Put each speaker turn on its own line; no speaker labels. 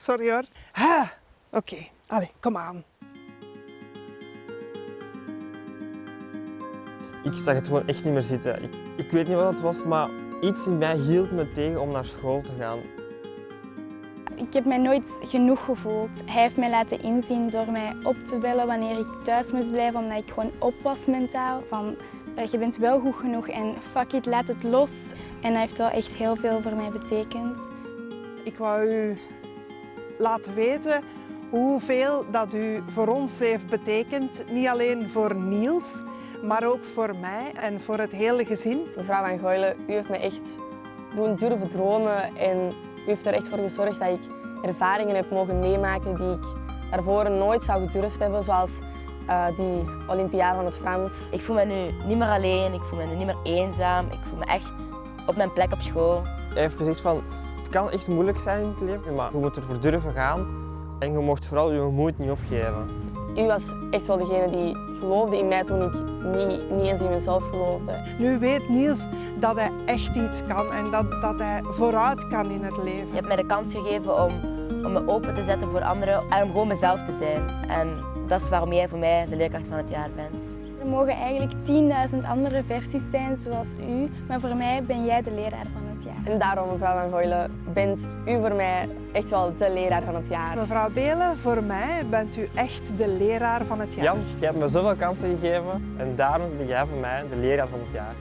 Sorry hoor. Ah, Oké, allee, kom aan.
Ik zag het gewoon echt niet meer zitten. Ik, ik weet niet wat het was, maar iets in mij hield me tegen om naar school te gaan.
Ik heb mij nooit genoeg gevoeld. Hij heeft mij laten inzien door mij op te bellen wanneer ik thuis moest blijven, omdat ik gewoon op was mentaal. Van, eh, je bent wel goed genoeg en fuck it, laat het los. En hij heeft wel echt heel veel voor mij betekend.
Ik wou u laten weten hoeveel dat u voor ons heeft betekend. Niet alleen voor Niels, maar ook voor mij en voor het hele gezin.
Mevrouw Van Goylen, u heeft me echt doen durven dromen en u heeft er echt voor gezorgd dat ik ervaringen heb mogen meemaken die ik daarvoor nooit zou gedurfd hebben, zoals eh, die Olympiade van het Frans.
Ik voel me nu niet meer alleen, ik voel me nu niet meer eenzaam. Ik voel me echt op mijn plek op school.
Hij heeft gezegd van, kan echt moeilijk zijn in het leven, maar je moet ervoor durven gaan en je mocht vooral je moed niet opgeven.
U was echt wel degene die geloofde in mij toen ik niet, niet eens in mezelf geloofde.
Nu weet Niels dat hij echt iets kan en dat, dat hij vooruit kan in het leven.
Je hebt mij de kans gegeven om, om me open te zetten voor anderen en om gewoon mezelf te zijn. En dat is waarom jij voor mij de leerkracht van het jaar bent.
Er mogen eigenlijk 10.000 andere versies zijn zoals u, maar voor mij ben jij de leraar van het jaar.
En daarom, mevrouw Van Goylen, bent u voor mij echt wel de leraar van het jaar.
Mevrouw Belen, voor mij bent u echt de leraar van het jaar.
Jan, je hebt me zoveel kansen gegeven en daarom ben jij voor mij de leraar van het jaar.